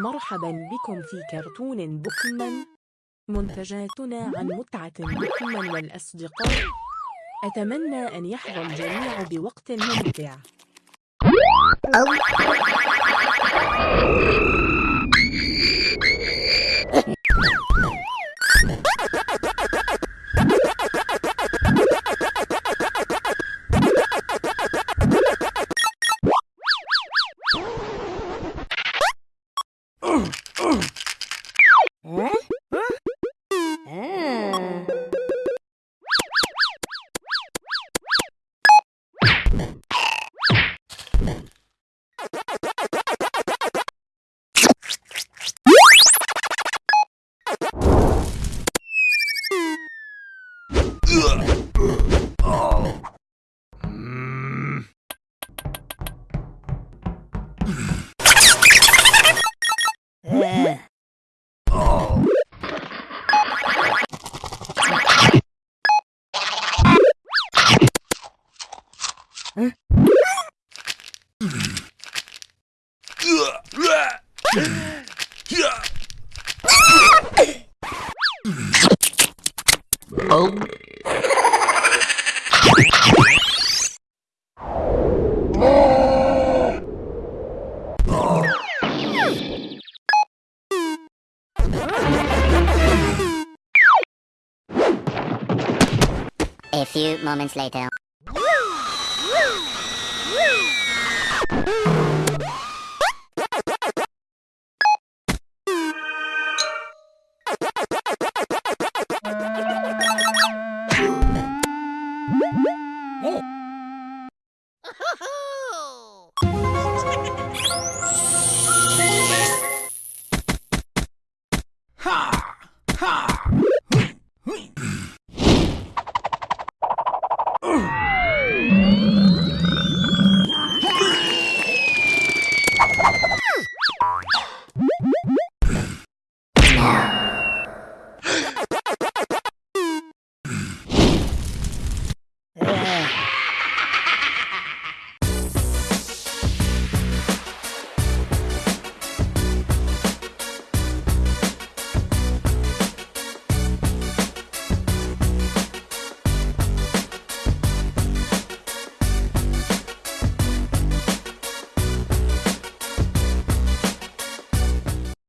مرحبا بكم في كرتون بوكمان. منتجاتنا عن متعة بوكمان والأصدقاء. أتمنى أن يحظى الجميع بوقت ممتع. Ugh! A few moments later. Woo! Woo!